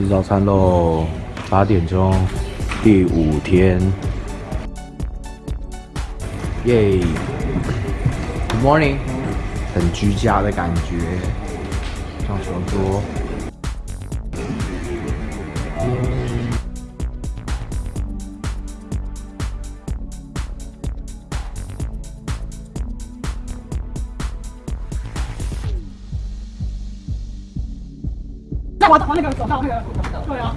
吃早餐喽，八点钟，第五天，耶，Good morning，很居家的感觉，上床桌。我往那个走道那个，对啊。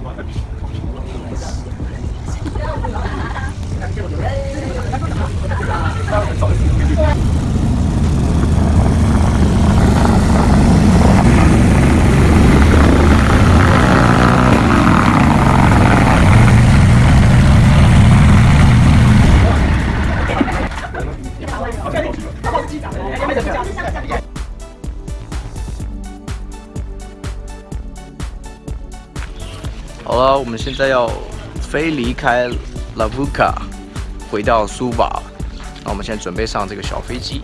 现在要飞离开拉布卡，回到苏瓦。那我们现在准备上这个小飞机。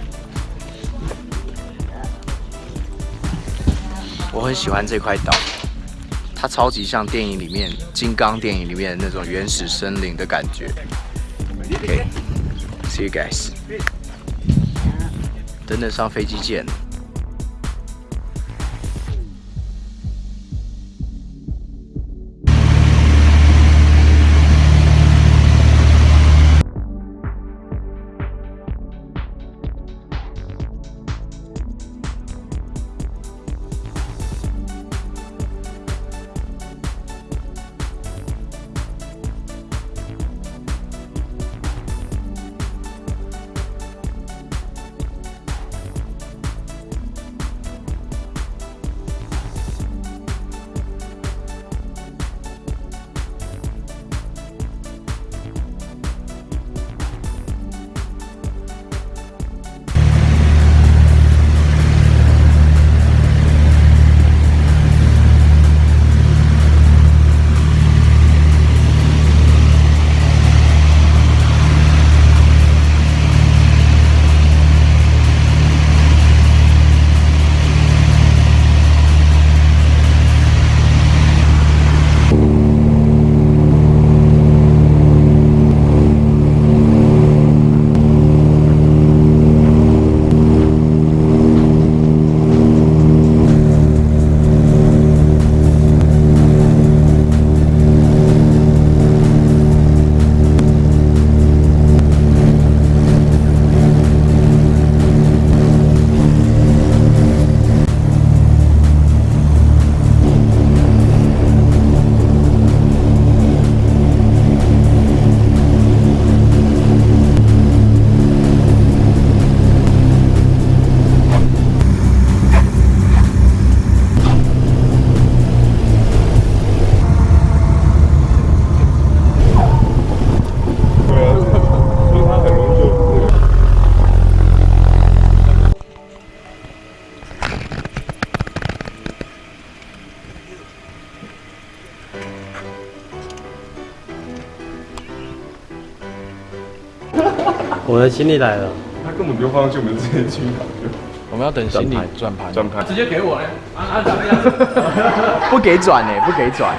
我很喜欢这块岛，它超级像电影里面《金刚》电影里面那种原始森林的感觉。OK，see you guys。等等上飞机见。行李来了，他根本不用放上去，我们直接去拿就。我们要等行李转盘，转盘直接给我嘞！啊啊，怎么样？不给转呢，不给转。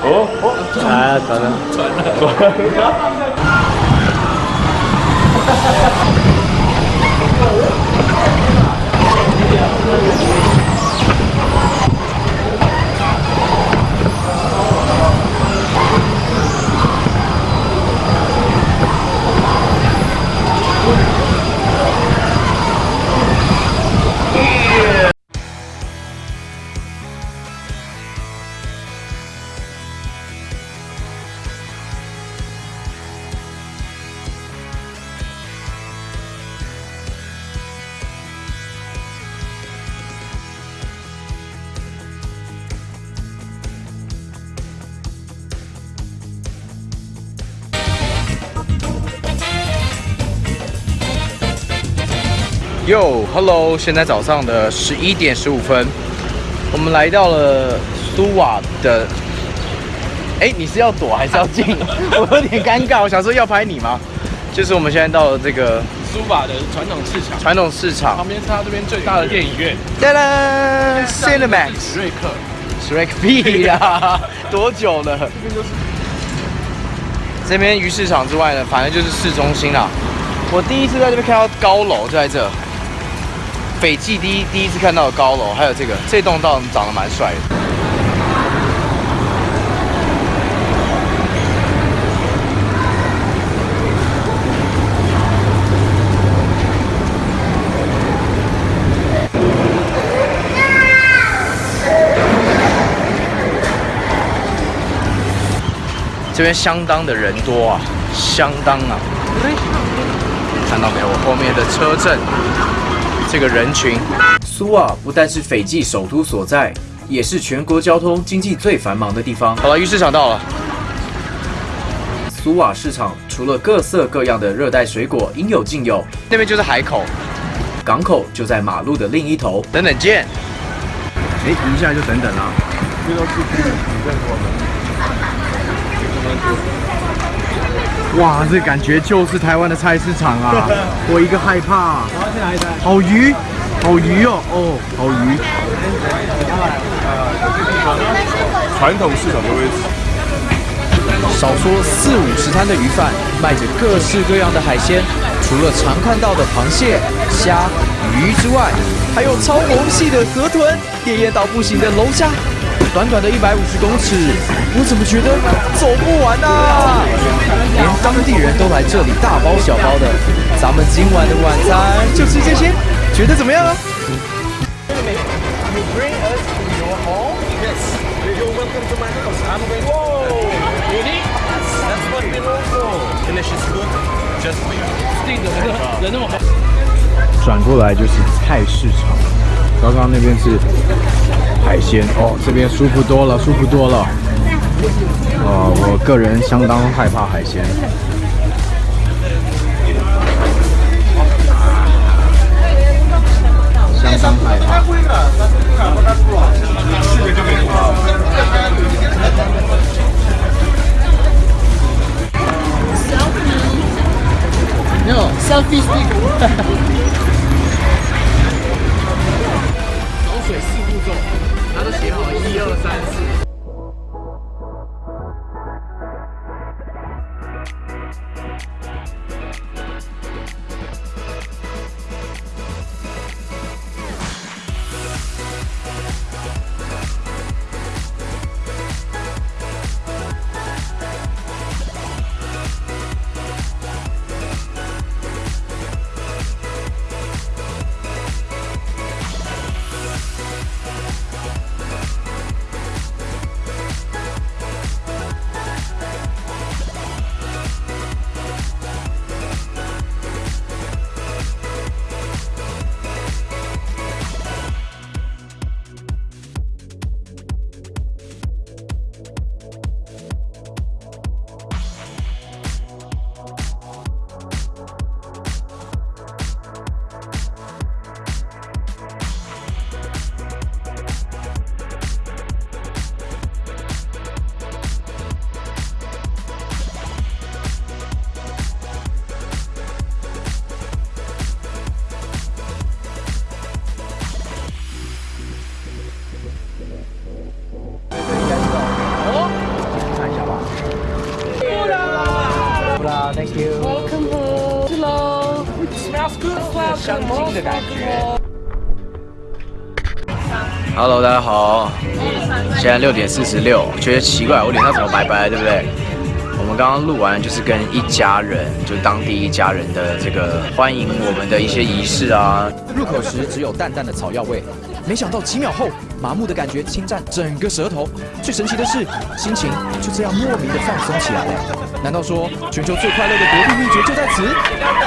哦哦，转了，转了，转了。哟，Hello，现在早上的十一点十五分，我们来到了苏瓦的。哎，你是要躲还是要进？我有点尴尬，我想说要拍你吗？就是我们现在到了这个苏瓦的传统市场，传统市场旁边是它这边最大的电影院，哒啦，Cinemax，史瑞克。Shrek 屁呀！多久了？这边鱼市场之外呢，反正就是市中心啦。我第一次在这边看到高楼，就在这。斐济第一第一次看到的高楼，还有这个这栋倒长得蛮帅的。这边相当的人多啊，相当啊！看到没有？我后面的车阵，这个人群。苏瓦不但是斐济首都所在，也是全国交通经济最繁忙的地方。好了，鱼市场到了。苏瓦市场除了各色各样的热带水果应有尽有，那边就是海口，港口就在马路的另一头。等等见。哎，一下就等等了。这都是你认过的。哇，这感觉就是台湾的菜市场啊！我一个害怕。我要去哪里好鱼，好鱼哦，哦，好鱼。传统市场的位置。少说四五十摊的鱼贩，卖着各式各样的海鲜，除了常看到的螃蟹、虾、鱼之外，还有超萌系的河豚，烈焰到不行的龙虾。短短的一百五十公尺，我怎么觉得走不完啊？连当地人都来这里大包小包的，咱们今晚的晚餐就吃这些，觉得怎么样啊？转过来就是菜市场，刚刚那边是。海鲜哦，这边舒服多了，舒服多了。呃，我个人相当害怕海鲜，相当害怕。No，selfie stick。他都写好一二三四。Good. 香精的感觉。Hello，大家好。现在六点四十六，觉得奇怪，我脸上怎么白白，对不对？我们刚刚录完，就是跟一家人，就当地一家人的这个欢迎我们的一些仪式啊。入口时只有淡淡的草药味，没想到几秒后，麻木的感觉侵占整个舌头。最神奇的是，心情就这样莫名的放松起来了。难道说全球最快乐的国度秘诀就在此？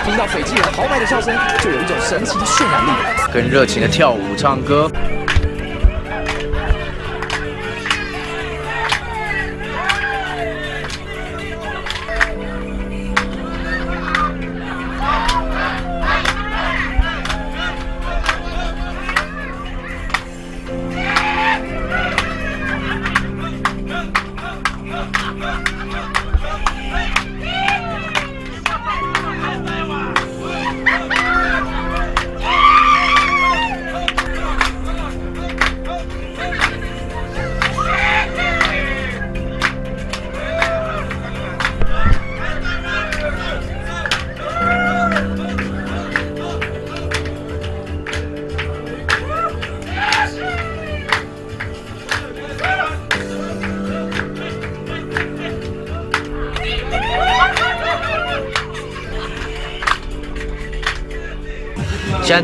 听到斐济人豪迈的笑声，就有一种神奇的渲染力，更热情的跳舞唱歌。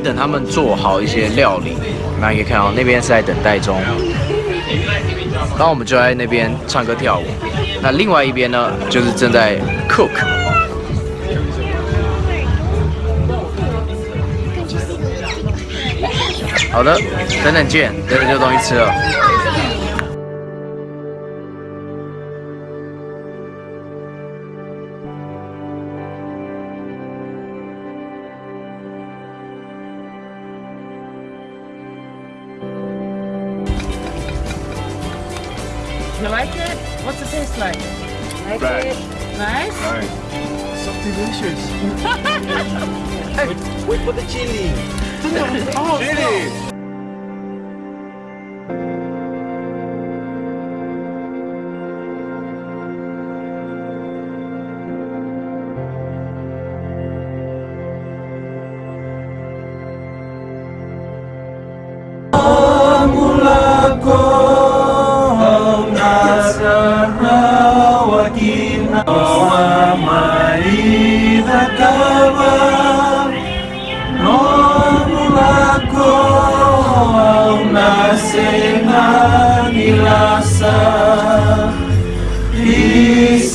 等他们做好一些料理，那可以看到那边是在等待中。然后我们就在那边唱歌跳舞。那另外一边呢，就是正在 cook。好的，等等见，等等就有东西吃了。You like it? What's it taste like? Like Right. it? Nice? Nice. So delicious. wait for the chili. Oh, chili.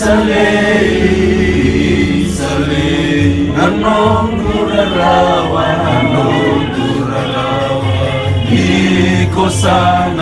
Isalei, Isalei, Nanong Durarawa, Nanong Durarawa, Iko sana.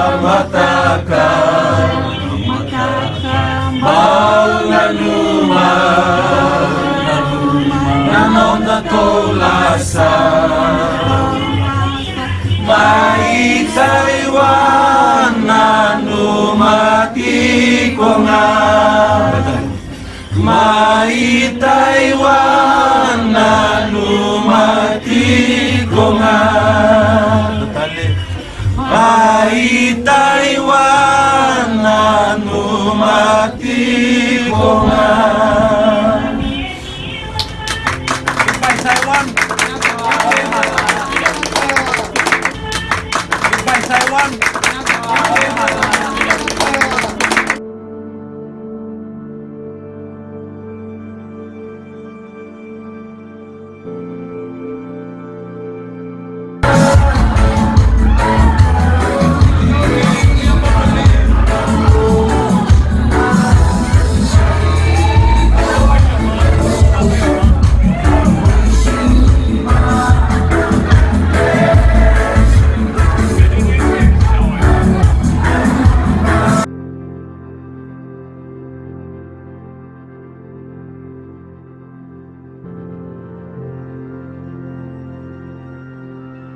Goodbye Taiwan. Goodbye Taiwan.